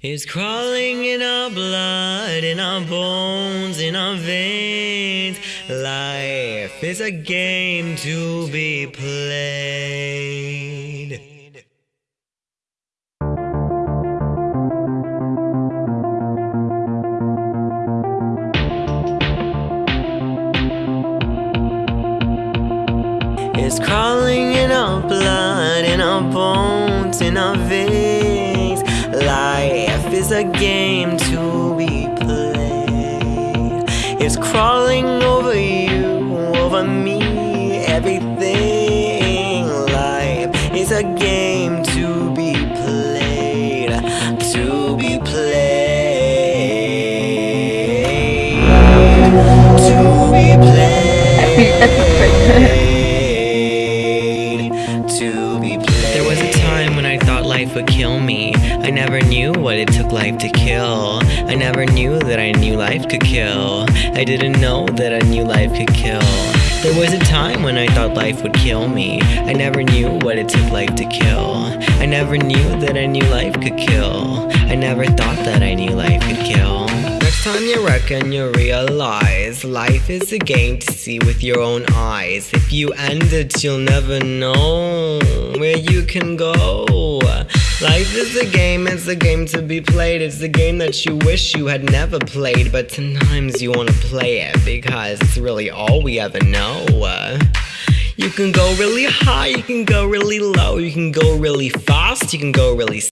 is crawling in our blood, in our bones, in our veins. Life is a game to be played. It's crawling in our blood, in our bones, in our veins. Life a game to be played. It's crawling over you, over me, everything. Life is a game to be played, to be played, to be played. To be played. There was a time when I thought life would kill me. I never knew what it took life to kill. I never knew that I knew life could kill. I didn't know that I knew life could kill. There was a time when I thought life would kill me. I never knew what it took life to kill. I never knew that I knew life could kill. I never thought that I knew life could kill. Next time you reckon you realize life is a game to see with your own eyes. If you end it, you'll never know where you can go. Life is a game, it's a game to be played. It's a game that you wish you had never played, but sometimes you wanna play it because it's really all we ever know. You can go really high, you can go really low, you can go really fast, you can go really